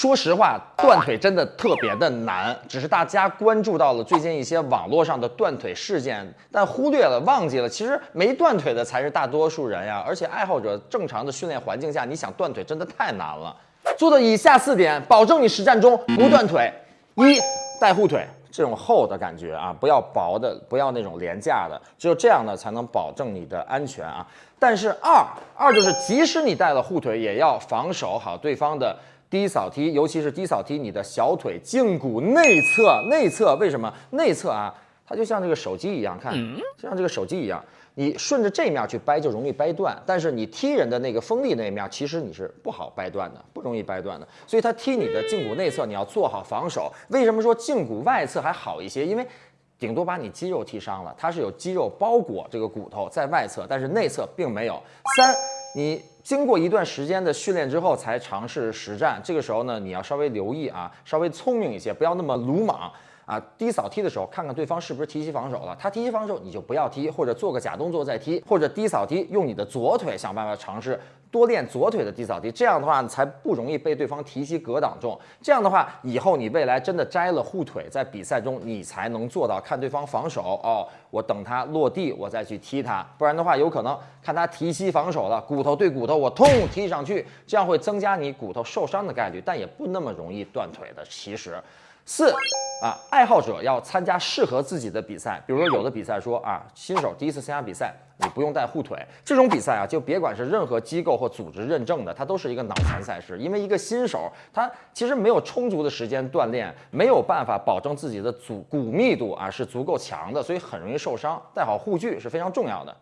说实话，断腿真的特别的难，只是大家关注到了最近一些网络上的断腿事件，但忽略了、忘记了，其实没断腿的才是大多数人呀。而且爱好者正常的训练环境下，你想断腿真的太难了。做的以下四点，保证你实战中不断腿：一、带护腿。这种厚的感觉啊，不要薄的，不要那种廉价的，只有这样呢，才能保证你的安全啊。但是二二就是，即使你带了护腿，也要防守好对方的低扫踢，尤其是低扫踢你的小腿胫骨内侧。内侧为什么？内侧啊，它就像这个手机一样，看，就像这个手机一样。你顺着这面去掰就容易掰断，但是你踢人的那个锋利那面，其实你是不好掰断的，不容易掰断的。所以他踢你的胫骨内侧，你要做好防守。为什么说胫骨外侧还好一些？因为顶多把你肌肉踢伤了，它是有肌肉包裹这个骨头在外侧，但是内侧并没有。三，你经过一段时间的训练之后才尝试实战，这个时候呢，你要稍微留意啊，稍微聪明一些，不要那么鲁莽。啊，低扫踢的时候，看看对方是不是提膝防守了。他提膝防守，你就不要踢，或者做个假动作再踢，或者低扫踢，用你的左腿想办法尝试多练左腿的低扫踢。这样的话才不容易被对方提膝格挡中。这样的话，以后你未来真的摘了护腿，在比赛中你才能做到看对方防守哦，我等他落地，我再去踢他。不然的话，有可能看他提膝防守了，骨头对骨头，我痛踢上去，这样会增加你骨头受伤的概率，但也不那么容易断腿的。其实。四啊，爱好者要参加适合自己的比赛，比如说有的比赛说啊，新手第一次参加比赛，你不用带护腿，这种比赛啊，就别管是任何机构或组织认证的，它都是一个脑残赛事，因为一个新手他其实没有充足的时间锻炼，没有办法保证自己的足骨密度啊是足够强的，所以很容易受伤，带好护具是非常重要的。